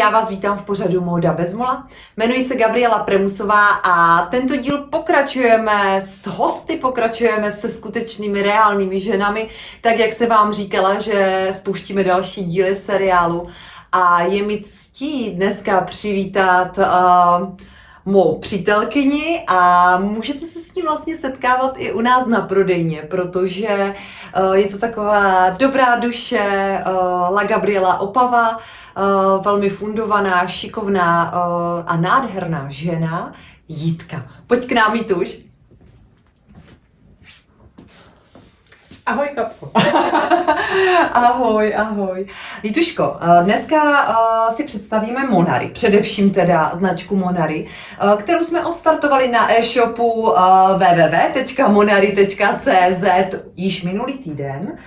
Já vás vítám v pořadu Móda bez mola. Jmenuji se Gabriela Premusová a tento díl pokračujeme s hosty, pokračujeme se skutečnými reálnými ženami, tak jak se vám říkala, že spouštíme další díly seriálu. A je mi ctí dneska přivítat uh, mou přítelkyni a můžete se s tím vlastně setkávat i u nás na prodejně, protože uh, je to taková dobrá duše, uh, La Gabriela Opava, uh, velmi fundovaná, šikovná a nádherná žena, Jitka. Pojď k nám, Jituš. Ahoj, Kapko. ahoj, ahoj. Jituško, dneska si představíme Monary, především teda značku Monary, kterou jsme odstartovali na e-shopu www.monary.cz již minulý týden.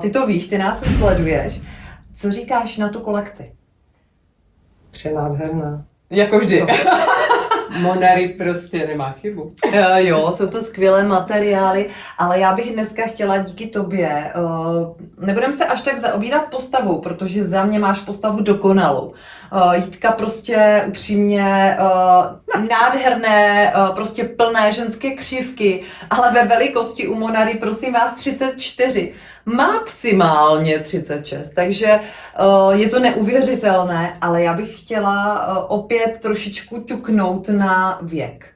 Ty to víš, ty nás sleduješ. Co říkáš na tu kolekci? Přenádherná. Jako vždy. Monary prostě nemá chybu. Uh, jo, jsou to skvělé materiály, ale já bych dneska chtěla díky tobě, uh, nebudem se až tak zaobírat postavou, protože za mě máš postavu dokonalou. Uh, Jitka prostě upřímně uh, nádherné, uh, prostě plné ženské křivky, ale ve velikosti u Monary prosím vás 34 maximálně 36, takže je to neuvěřitelné, ale já bych chtěla opět trošičku ťuknout na věk.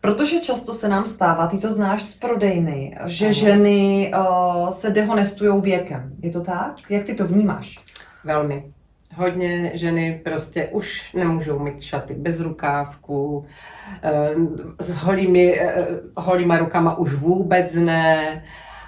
Protože často se nám stává, ty to znáš z prodejny, že ano. ženy uh, se dehonestují věkem. Je to tak? Jak ty to vnímáš? Velmi. Hodně ženy prostě už nemůžou mít šaty bez rukávku, s holými, holýma rukama už vůbec ne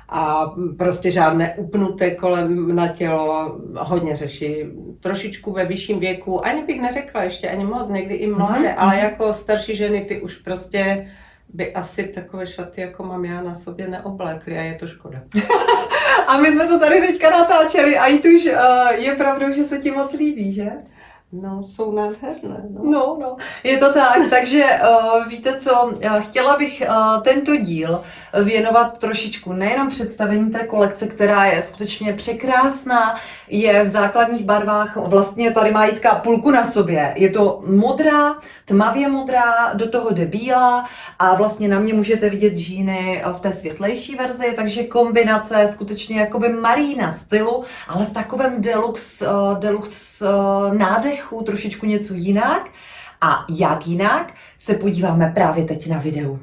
a prostě žádné upnuté kolem na tělo hodně řeší. Trošičku ve vyšším věku, ani bych neřekla ještě ani moc, někdy i mladé, mm-hmm. ale jako starší ženy ty už prostě by asi takové šaty, jako mám já na sobě, neoblékly a je to škoda. a my jsme to tady teďka natáčeli a i tuž uh, je pravdou, že se ti moc líbí, že? No, jsou nádherné. No. no, no, je to tak. Takže uh, víte co, chtěla bych uh, tento díl věnovat trošičku nejenom představení té kolekce, která je skutečně překrásná, je v základních barvách, vlastně tady má Jitka půlku na sobě. Je to modrá, tmavě modrá, do toho jde bílá a vlastně na mě můžete vidět džíny v té světlejší verzi, takže kombinace skutečně jakoby marína stylu, ale v takovém deluxe, uh, deluxe uh, nádechu, trošičku něco jinak. A jak jinak, se podíváme právě teď na videu.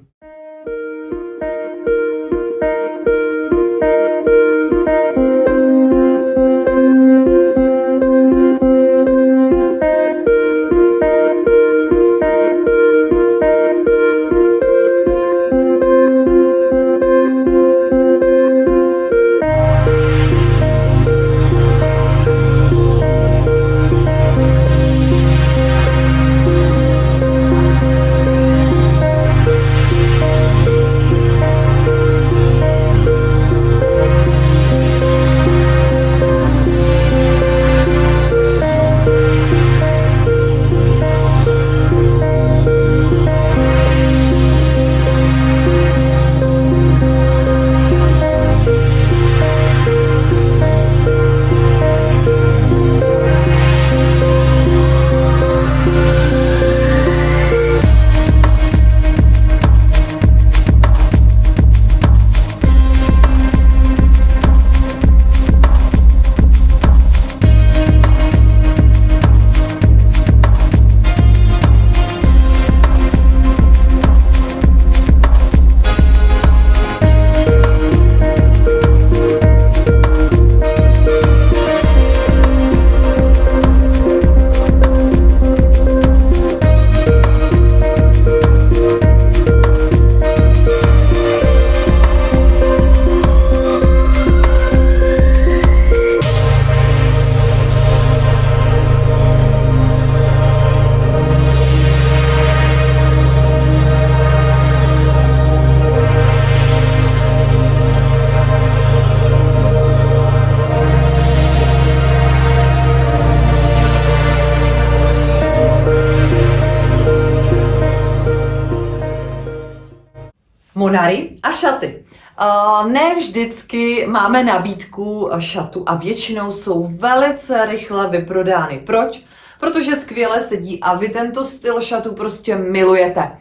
Šaty. Uh, ne vždycky máme nabídku šatu a většinou jsou velice rychle vyprodány. Proč? protože skvěle sedí a vy tento styl šatů prostě milujete.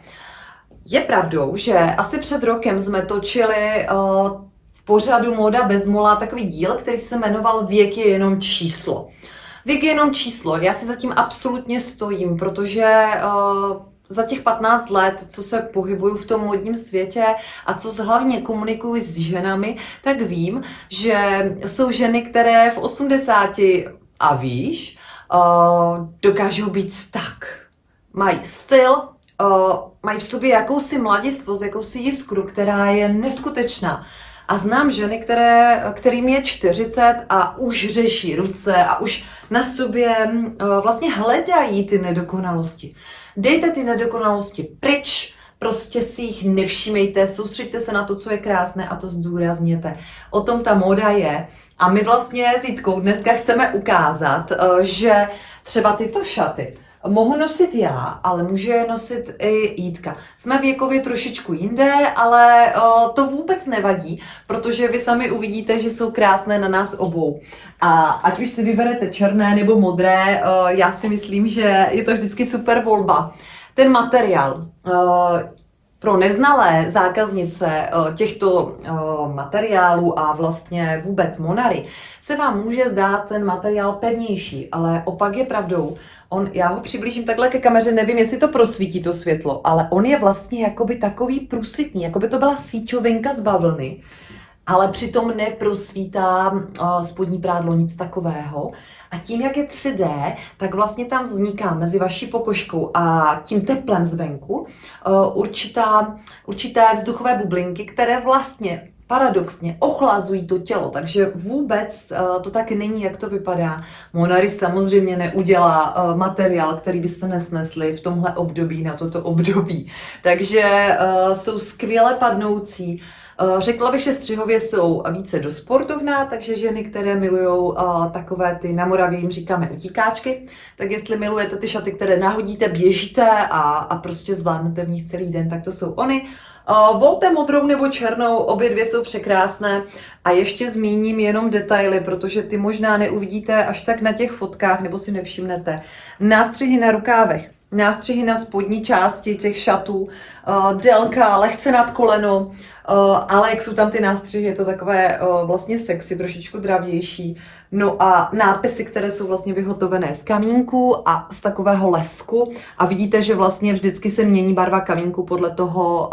Je pravdou, že asi před rokem jsme točili uh, v pořadu Moda bez mola takový díl, který se jmenoval Věk je jenom číslo. Věk je jenom číslo. Já si zatím absolutně stojím, protože uh, za těch 15 let, co se pohybuju v tom modním světě a co hlavně komunikuji s ženami, tak vím, že jsou ženy, které v 80 a víš, uh, dokážou být tak. Mají styl, uh, mají v sobě jakousi mladistvost, jakousi jiskru, která je neskutečná. A znám ženy, které, kterým je 40 a už řeší ruce a už na sobě uh, vlastně hledají ty nedokonalosti. Dejte ty nedokonalosti pryč, prostě si jich nevšímejte, soustřeďte se na to, co je krásné a to zdůrazněte. O tom ta móda je. A my vlastně s Jitkou dneska chceme ukázat, eh, že třeba tyto šaty, Mohu nosit já, ale může je nosit i Jítka. Jsme věkově trošičku jinde, ale to vůbec nevadí, protože vy sami uvidíte, že jsou krásné na nás obou. A ať už si vyberete černé nebo modré, já si myslím, že je to vždycky super volba. Ten materiál, pro neznalé zákaznice eh, těchto eh, materiálů a vlastně vůbec Monary se vám může zdát ten materiál pevnější, ale opak je pravdou. On, já ho přiblížím takhle ke kameře, nevím, jestli to prosvítí to světlo, ale on je vlastně jakoby takový průsvitný, jako by to byla síčovinka z bavlny, ale přitom neprosvítá uh, spodní prádlo nic takového. A tím, jak je 3D, tak vlastně tam vzniká mezi vaší pokožkou a tím teplem zvenku uh, určitá, určité vzduchové bublinky, které vlastně paradoxně ochlazují to tělo, takže vůbec uh, to tak není, jak to vypadá. Monary samozřejmě neudělá materiál, který byste nesnesli v tomhle období na toto období. Takže jsou skvěle padnoucí, Eh, řekla bych, že střihově jsou více do sportovná, takže ženy, které milují eh, takové ty, na Moravě jim říkáme utíkáčky, tak jestli milujete ty šaty, které nahodíte, běžíte a, a prostě zvládnete v nich celý den, tak to jsou oni. Uh, volte modrou nebo černou, obě dvě jsou překrásné a ještě zmíním jenom detaily, protože ty možná neuvidíte až tak na těch fotkách nebo si nevšimnete. Nástřihy na rukávech, nástřihy na spodní části těch šatů, uh, délka lehce nad koleno, Uh, ale jak jsou tam ty nástřihy, je to takové uh, vlastně sexy, trošičku dravější. No a nápisy, které jsou vlastně vyhotovené z kamínku a z takového lesku. A vidíte, že vlastně vždycky se mění barva kamínku podle toho,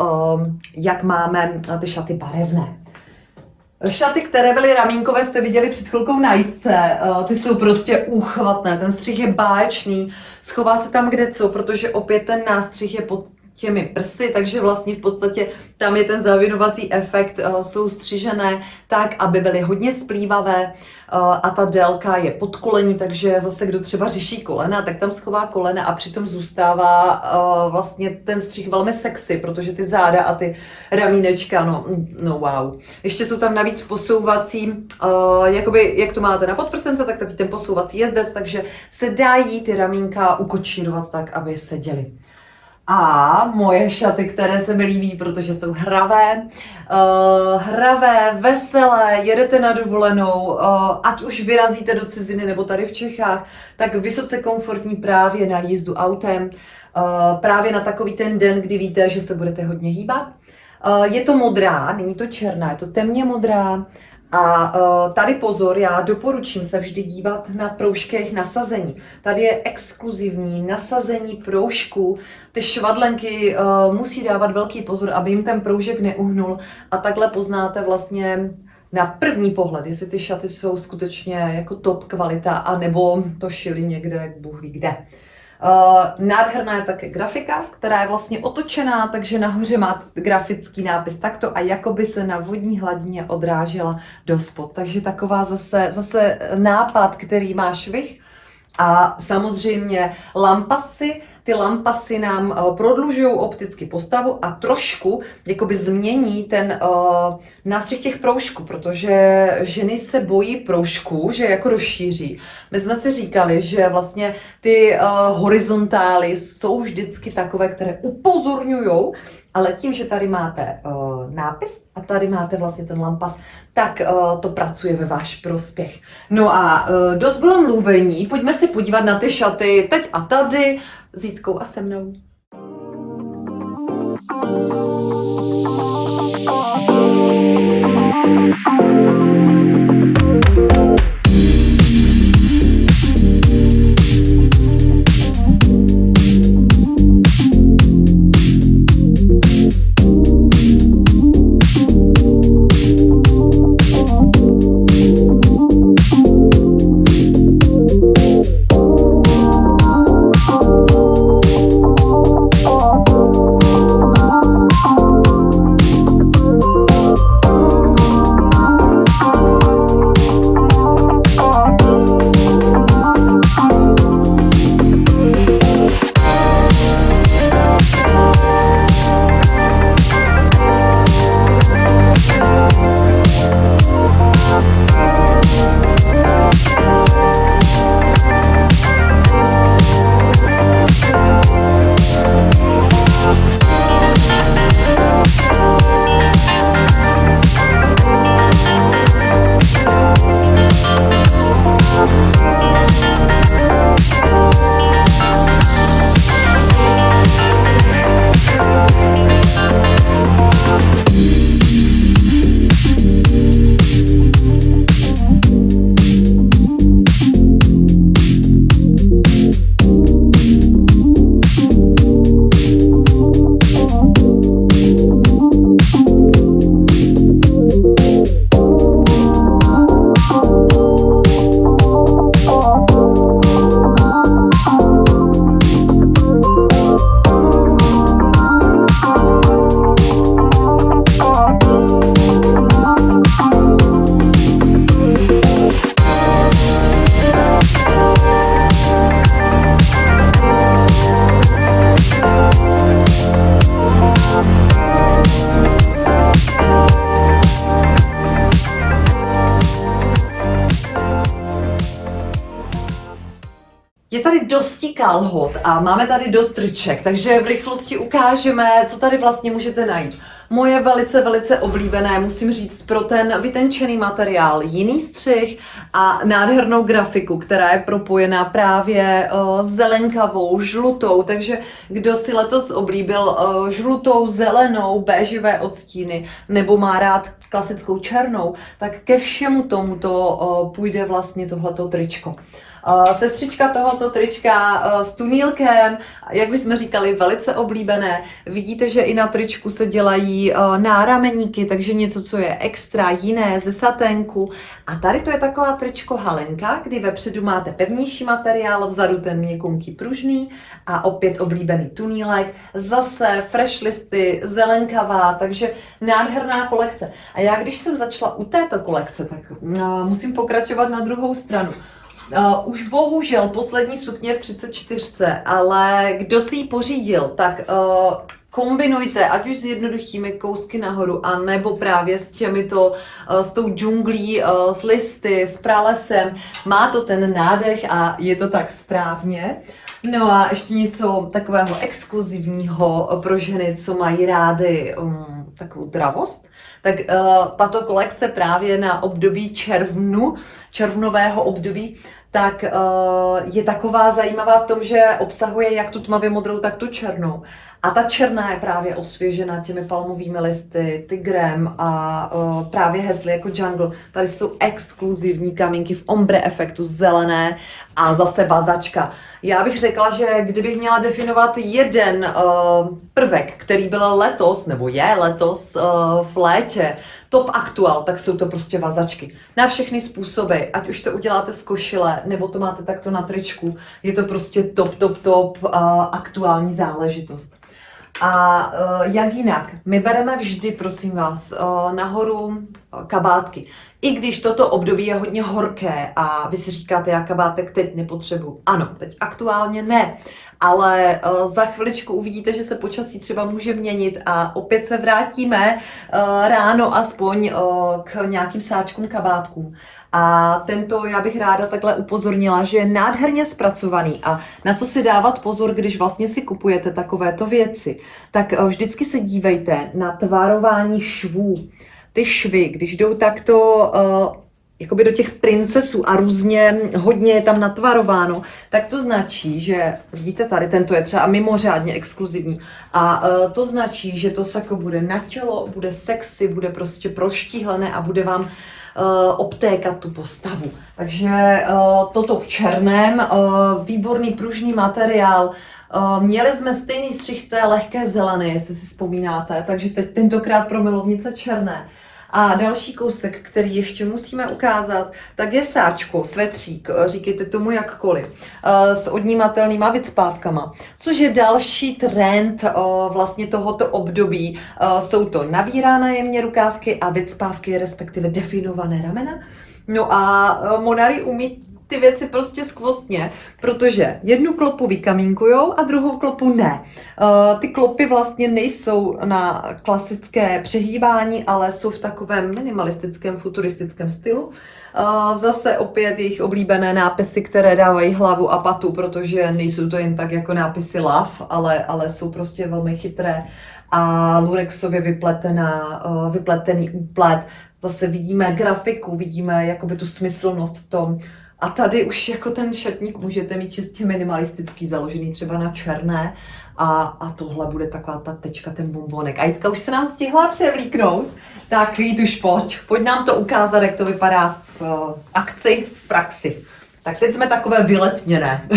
jak máme ty šaty barevné. Šaty, které byly ramínkové, jste viděli před chvilkou na jitce. Ty jsou prostě úchvatné, ten střih je báječný, schová se tam kde co, protože opět ten nástřih je pod těmi prsy, takže vlastně v podstatě tam je ten zavinovací efekt, uh, jsou střižené tak, aby byly hodně splývavé uh, a ta délka je pod kolení, takže zase kdo třeba řeší kolena, tak tam schová kolena a přitom zůstává uh, vlastně ten střih velmi sexy, protože ty záda a ty ramínečka, no, no wow. Ještě jsou tam navíc posouvací, jakoby, jak to máte na podprsence, tak taky ten posouvací jezdec, takže se dají ty ramínka ukočírovat tak, aby seděly. A moje šaty, které se mi líbí, protože jsou hravé, uh, hravé, veselé, jedete na dovolenou, uh, ať už vyrazíte do ciziny nebo tady v Čechách, tak vysoce komfortní právě na jízdu autem, uh, právě na takový ten den, kdy víte, že se budete hodně hýbat. Uh, je to modrá, není to černá, je to temně modrá, a uh, tady pozor, já doporučím se vždy dívat na proužky jejich nasazení. Tady je exkluzivní nasazení proužku. Ty švadlenky uh, musí dávat velký pozor, aby jim ten proužek neuhnul a takhle poznáte vlastně na první pohled, jestli ty šaty jsou skutečně jako top kvalita, anebo to šili někde, Bůh ví kde. Uh, nádherná je také grafika, která je vlastně otočená, takže nahoře má grafický nápis takto a jakoby se na vodní hladině odrážela do spod. Takže taková zase, zase nápad, který má švih. A samozřejmě lampasy, ty lampasy nám uh, prodlužují opticky postavu a trošku jakoby změní ten uh, nástřih těch proužků, protože ženy se bojí proužků, že jako rozšíří. My jsme si říkali, že vlastně ty uh, horizontály jsou vždycky takové, které upozorňují ale tím, že tady máte uh, nápis a tady máte vlastně ten lampas, tak uh, to pracuje ve váš prospěch. No a uh, dost bylo mluvení, pojďme se podívat na ty šaty teď a tady s Jítkou a se mnou. Je máme tady dost triček, takže v rychlosti ukážeme, co tady vlastně můžete najít. Moje velice, velice oblíbené, musím říct, pro ten vytenčený materiál, jiný střih a nádhernou grafiku, která je propojená právě uh, zelenkavou, žlutou, takže kdo si letos oblíbil uh, žlutou, zelenou, béžové odstíny nebo má rád klasickou černou, tak ke všemu tomuto uh, půjde vlastně tohleto tričko. Uh, sestřička tohoto trička uh, s tunílkem, jak už jsme říkali, velice oblíbené. Vidíte, že i na tričku se dělají uh, nárameníky, takže něco, co je extra jiné ze saténku. A tady to je taková tričko halenka, kdy vepředu máte pevnější materiál, vzadu ten měkunký pružný a opět oblíbený tunílek. Zase fresh listy, zelenkavá, takže nádherná kolekce. A já, když jsem začala u této kolekce, tak musím pokračovat na druhou stranu. Uh, už bohužel poslední sukně v 34, ale kdo si ji pořídil, tak uh, kombinujte, ať už s jednoduchými kousky nahoru, a nebo právě s těmito, uh, s tou džunglí, s listy, s pralesem. Má to ten nádech a je to tak správně. No a ještě něco takového exkluzivního pro ženy, co mají rády um, takovou dravost. Tak uh, tato kolekce právě na období červnu, červnového období, tak uh, je taková zajímavá v tom, že obsahuje jak tu tmavě modrou, tak tu černou. A ta černá je právě osvěžena těmi palmovými listy, tigrem a uh, právě hezly jako jungle. Tady jsou exkluzivní kamínky v ombre efektu zelené a zase vazačka. Já bych řekla, že kdybych měla definovat jeden uh, prvek, který byl letos, nebo je letos v létě, top aktuál, tak jsou to prostě vazačky. Na všechny způsoby, ať už to uděláte z košile, nebo to máte takto na tričku, je to prostě top, top, top uh, aktuální záležitost. A uh, jak jinak? My bereme vždy, prosím vás, uh, nahoru eh, kabátky. I když toto období je hodně horké a vy si říkáte, já kabátek teď nepotřebuji. Ano, teď aktuálně ne, ale uh, za chviličku uvidíte, že se počasí třeba může měnit a opět se vrátíme uh, ráno aspoň uh, k nějakým sáčkům kabátkům. A tento já bych ráda takhle upozornila, že je nádherně zpracovaný a na co si dávat pozor, když vlastně si kupujete takovéto věci, tak vždycky se dívejte na tvarování švů. Ty švy, když jdou takto jakoby do těch princesů a různě hodně je tam natvarováno, tak to značí, že vidíte tady, tento je třeba mimořádně exkluzivní a uh, to značí, že to sako bude na tělo, bude sexy, bude prostě proštíhlené a bude vám uh, obtékat tu postavu. Takže uh, toto v černém, uh, výborný pružný materiál, Uh, měli jsme stejný střih té lehké zelené, jestli si vzpomínáte, takže teď tentokrát pro milovnice černé. A další kousek, který ještě musíme ukázat, tak je sáčko, svetřík, eh, říkejte tomu jakkoliv, eh, s odnímatelnýma vycpávkama, což je další trend eh, vlastně tohoto období. Jsou to nabírané jemně rukávky a vycpávky, respektive definované ramena. No a Monary umí ty věci prostě skvostně, protože jednu klopu vykaminkujou a druhou klopu ne. Uh, ty klopy vlastně nejsou na klasické přehýbání, ale jsou v takovém minimalistickém, futuristickém stylu. Uh, zase opět jejich oblíbené nápisy, které dávají hlavu a patu, protože nejsou to jen tak jako nápisy love, ale, ale jsou prostě velmi chytré a lurexově vypletená, uh, vypletený úplet. Zase vidíme grafiku, vidíme jakoby tu smyslnost v tom, a tady už jako ten šatník můžete mít čistě minimalistický, založený třeba na černé. A, a tohle bude taková ta tečka, ten bombonek. A Jitka už se nám stihla převlíknout. Tak Jít už pojď. Pojď nám to ukázat, jak to vypadá v uh, akci, v praxi. Tak teď jsme takové vyletněné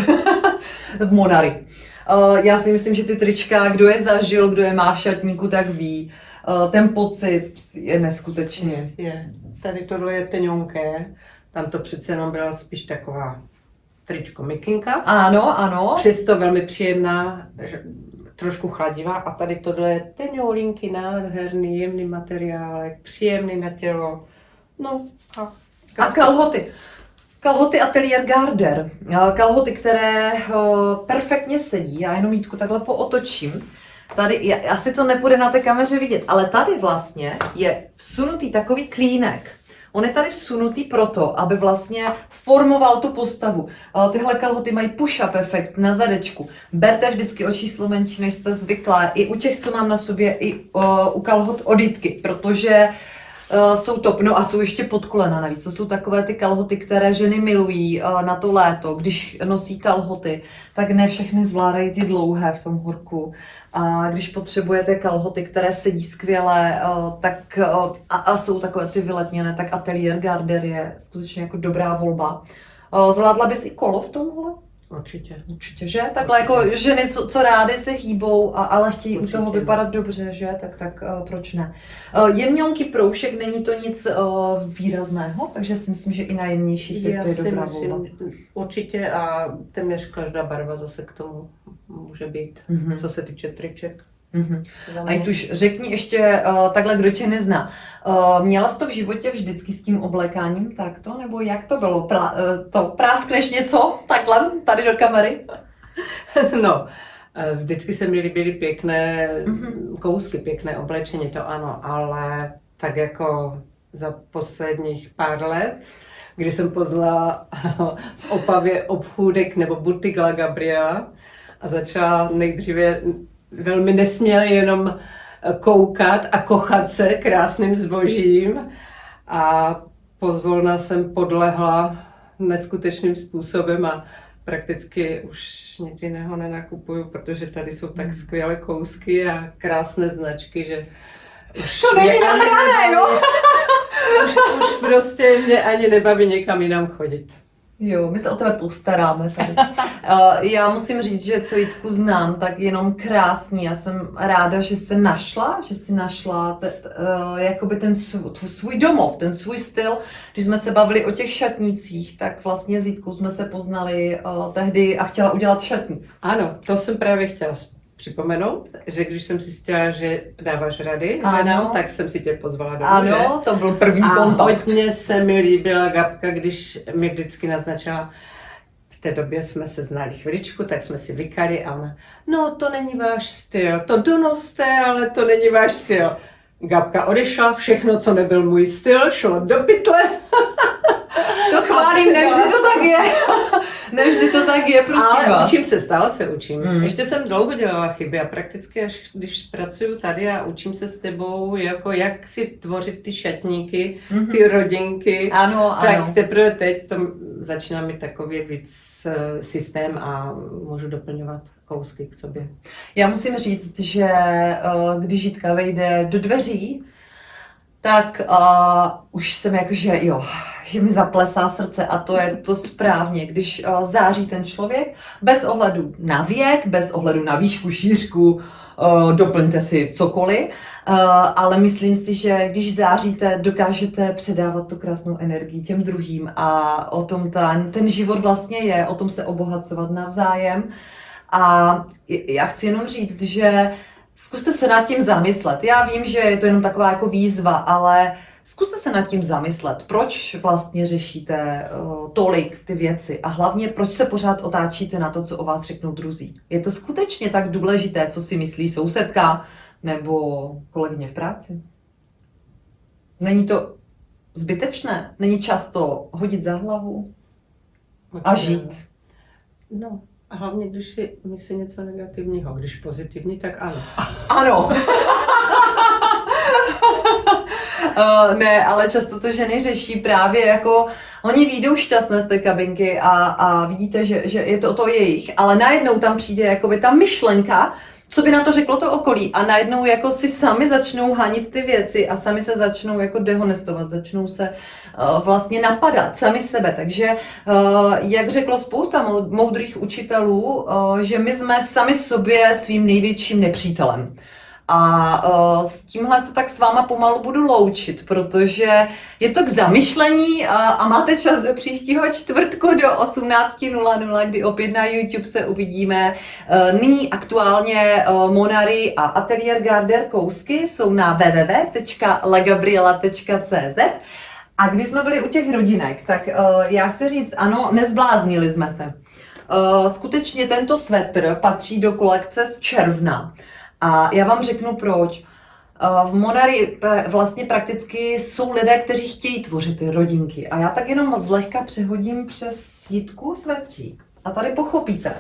v Monary. Uh, já si myslím, že ty trička, kdo je zažil, kdo je má v šatníku, tak ví. Uh, ten pocit je neskutečně. Je, je. Tady tohle je teňonké tam to přece jenom byla spíš taková tričko mikinka. Ano, ano. Přesto velmi příjemná, trošku chladivá a tady tohle je teňoulinky, nádherný, jemný materiálek, příjemný na tělo. No a... A kalhoty. Kalhoty Atelier Garder. Kalhoty, které perfektně sedí. Já jenom Jítku takhle pootočím. Tady, asi to nepůjde na té kameře vidět, ale tady vlastně je vsunutý takový klínek On je tady vsunutý proto, aby vlastně formoval tu postavu. Tyhle kalhoty mají push-up efekt na zadečku. Berte vždycky o číslo menší, než jste zvyklá. I u těch, co mám na sobě, i u kalhot odítky, protože Uh, jsou top, no a jsou ještě pod kolena navíc. To jsou takové ty kalhoty, které ženy milují uh, na to léto. Když nosí kalhoty, tak ne všechny zvládají ty dlouhé v tom horku. A když potřebujete kalhoty, které sedí skvěle, uh, tak, a, a jsou takové ty vyletněné, tak Atelier Garder je skutečně jako dobrá volba. Zvládla bys i kolo v tomhle? Určitě. Určitě, že? Takhle Určitě. jako ženy, co, co rády se hýbou, a, ale chtějí Určitě. u toho vypadat dobře, že? Tak, tak uh, proč ne? Uh, jemňonký proušek, není to nic uh, výrazného, takže si myslím, že i na jemnější typy je dobrá myslím, volba. Určitě a téměř každá barva zase k tomu může být, mm-hmm. co se týče triček. Mm-hmm. A už řekni ještě uh, takhle, kdo tě nezná. Uh, měla jsi to v životě vždycky s tím oblékáním takto, nebo jak to bylo? Pra, uh, to práskneš něco takhle, tady do kamery? no, vždycky se mi líbily pěkné mm-hmm. kousky, pěkné oblečení, to ano, ale tak jako za posledních pár let, kdy jsem poznala v Opavě obchůdek nebo butik La Gabriela a začala nejdříve velmi nesměli jenom koukat a kochat se krásným zbožím a pozvolna jsem podlehla neskutečným způsobem a prakticky už nic jiného nenakupuju, protože tady jsou tak hmm. skvělé kousky a krásné značky, že už to není nahrané, jo? Už, už prostě mě ani nebaví někam jinam chodit. Jo, my se o tebe postaráme tady. uh, já musím říct, že co Jitku znám, tak jenom krásný. Já jsem ráda, že se našla, že si našla te, uh, jakoby ten svůj, svůj domov, ten svůj styl. Když jsme se bavili o těch šatnicích, tak vlastně s Jitkou jsme se poznali uh, tehdy a chtěla udělat šatník. Ano, to jsem právě chtěla připomenout, že když jsem zjistila, že dáváš rady Ano. ženám, tak jsem si tě pozvala do Ano, to byl první a kontakt. hodně se mi líbila Gabka, když mi vždycky naznačila, v té době jsme se znali chviličku, tak jsme si vykali a ona, no to není váš styl, to donoste, ale to není váš styl. Gabka odešla, všechno, co nebyl můj styl, šlo do pytle. To chválím, nevždy to tak je. nevždy to tak je, prosím Ale vás. učím se, stále se učím. Mm. Mm. Ještě jsem dlouho dělala chyby a prakticky až když pracuju tady a učím se s tebou, jako jak si tvořit ty šatníky, Mhm. ty rodinky. Ano, Tak ano. teprve teď to začíná mít takový víc eh, systém a můžu doplňovat kousky k sobě. Já musím říct, že eh, když Žitka vejde do dveří, tak uh, už jsem jako, že jo, že mi zaplesá srdce a to je to správně, když uh, září ten člověk, bez ohledu na věk, bez ohledu na výšku, šířku, uh, doplňte si cokoliv, uh, ale myslím si, že když záříte, dokážete předávat tu krásnou energii těm druhým a o tom ten, ten život vlastně je, o tom se obohacovat navzájem. A já chci jenom říct, že zkuste se nad tím zamyslet. Já vím, že je to jenom taková jako výzva, ale zkuste se nad tím zamyslet. Proč vlastně řešíte uh, tolik ty věci a hlavně proč se pořád otáčíte na to, co o vás řeknou druzí. Je to skutečně tak důležité, co si myslí sousedka nebo kolegyně v práci? Není to zbytečné? Není často hodit za hlavu a žít? No, hlavně, když si myslí něco negativního. Když pozitivní, tak ano. Ano. Uh, ne, ale často to ženy řeší právě jako, oni výjdou šťastné z té kabinky a, a vidíte, že, že je to to jejich, ale najednou tam přijde jakoby ta myšlenka, co by na to řeklo to okolí a najednou jako si sami začnou hanit ty věci a sami se začnou jako dehonestovat, začnou se uh, vlastně napadat sami sebe, takže uh, jak řeklo spousta mou- moudrých učitelů, uh, že my jsme sami sobě svým největším nepřítelem. A uh, s tímhle se tak s váma pomalu budu loučit, protože je to k zamyšlení a, a máte čas do příštího čtvrtku do 18.00, kdy opět na YouTube se uvidíme. Uh, nyní aktuálně Monary a Atelier Garder kousky jsou na www.legabriela.cz a když jsme byli u těch rodinek, tak já chci říct, ano, nezbláznili jsme se. Skutečně tento svetr patří do kolekce z června. A já vám řeknu proč. Uh, V Monary vlastně prakticky jsou lidé, kteří chtějí tvořit ty rodinky. A já tak jenom zlehka přehodím přes jitku svetřík. A tady pochopíte,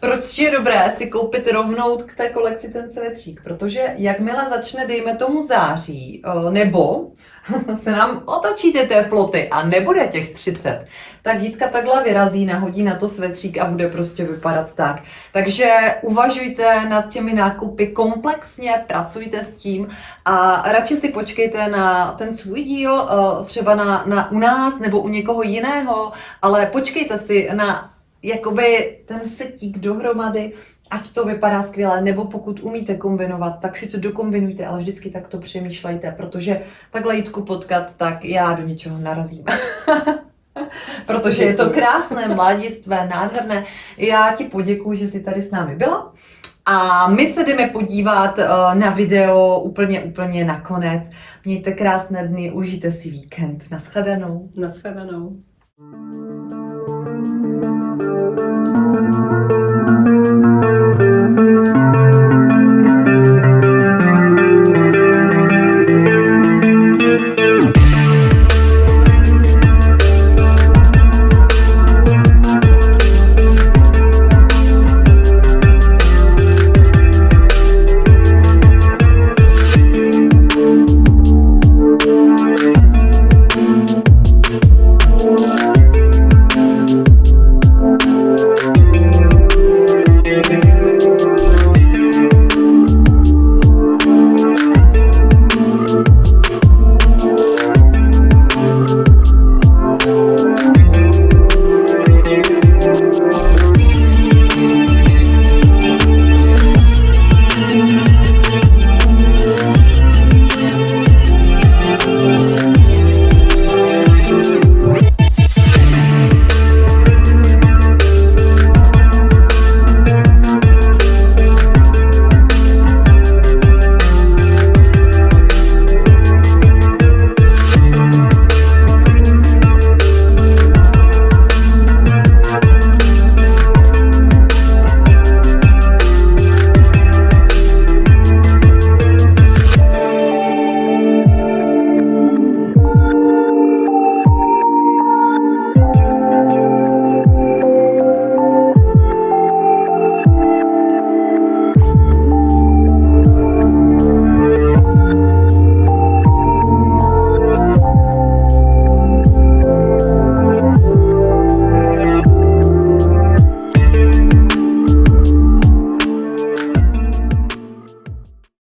proč je dobré si koupit rovnou k té kolekci ten svetřík. Protože jakmile začne, dejme tomu září, uh, nebo se nám otočí ty teploty a nebude těch 30, tak Jitka takhle vyrazí, nahodí na to svetřík a bude prostě vypadat tak. Takže uvažujte nad těmi nákupy komplexně, pracujte s tím a radši si počkejte na ten svůj díl, eh, třeba na, na u nás nebo u někoho jiného, ale počkejte si na jakoby ten setík dohromady, ať to vypadá skvěle, nebo pokud umíte kombinovat, tak si to dokombinujte, ale vždycky tak to přemýšlejte, protože takhle Jitku potkat, tak já do něčeho narazím. protože je to krásné, mladistvé, nádherné. Já ti poděkuji, že jsi tady s námi byla. A my se jdeme podívat eh, na video úplně, úplně nakonec. Mějte krásné dny, užijte si víkend. Naschledanou. Naschledanou. Thank you.